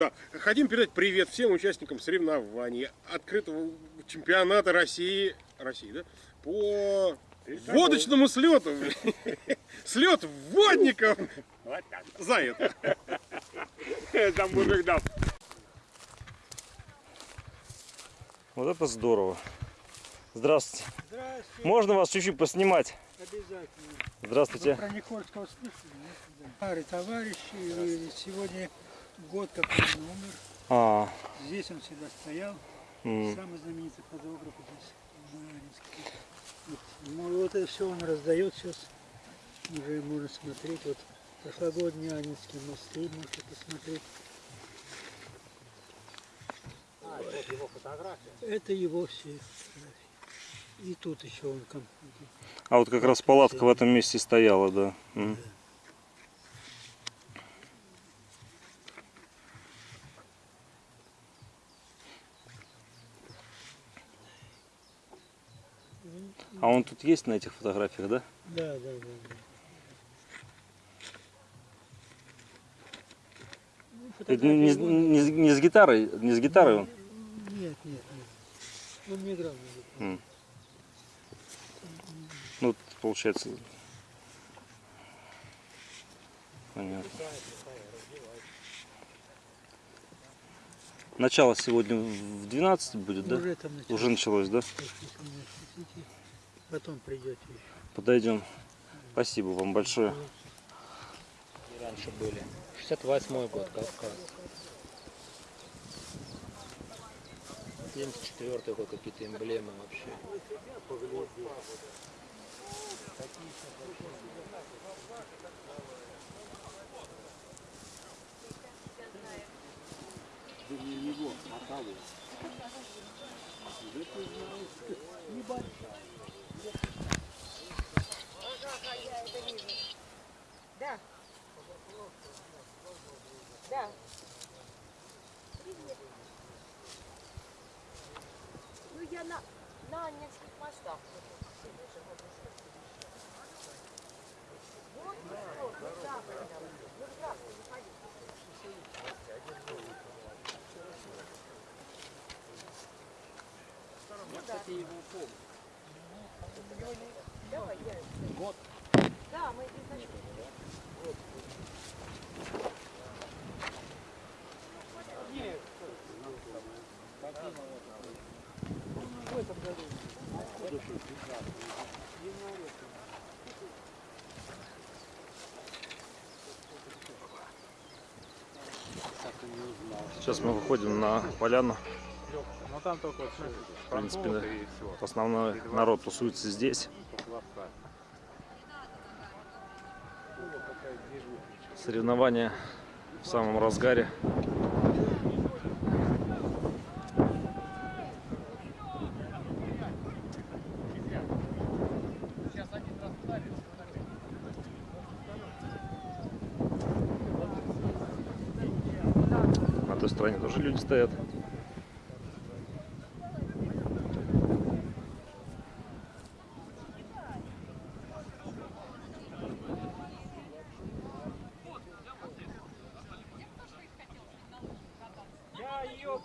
Да. Хотим передать привет всем участникам соревнований открытого чемпионата России, России, да, по водочному слету. Слет водников. За это. Это мужик дал. Вот это здорово. Здравствуйте. Здравствуйте, Можно вас чуть-чуть поснимать? обязательно. Вы Здравствуйте. про Никольского слышали? нет? Старый товарищ, и сегодня год как он умер. А, Здесь он всегда стоял, м, самый знаменитый фотограф здесь, ну, вот это все он раздает сейчас, уже можно смотреть. Вот прошлогодние Анинские мосты можете посмотреть. А, это его фотография. Это его все фотографии. И тут еще он а вот как раз палатка в этом месте стояла, да. М. А он тут есть на этих фотографиях, да? Да, да, да. да. Ну, Это не, вон- не с- не с гитарой, не с гитарой он? Нет, нет, нет. Он не играл на гитаре. Ну, получается. Понятно. Начало сегодня в 12 будет, да? Уже там началось. Уже началось, да? Потом придете еще. Подойдем. Спасибо вам большое. И раньше были. 68 год, Кавказ. 74 год, какие-то эмблемы вообще. Да. Я на, на Анненских мостах. Вот, вот, вот так вот. Ну, здравствуй, заходи. Ну, да. Давай, я. Год. Да, мы изначально. Сейчас мы выходим на поляну. Ну там только вот, В принципе. Основной народ тусуется здесь. Соревнования в самом разгаре. той стороне тоже люди стоят. Я ее...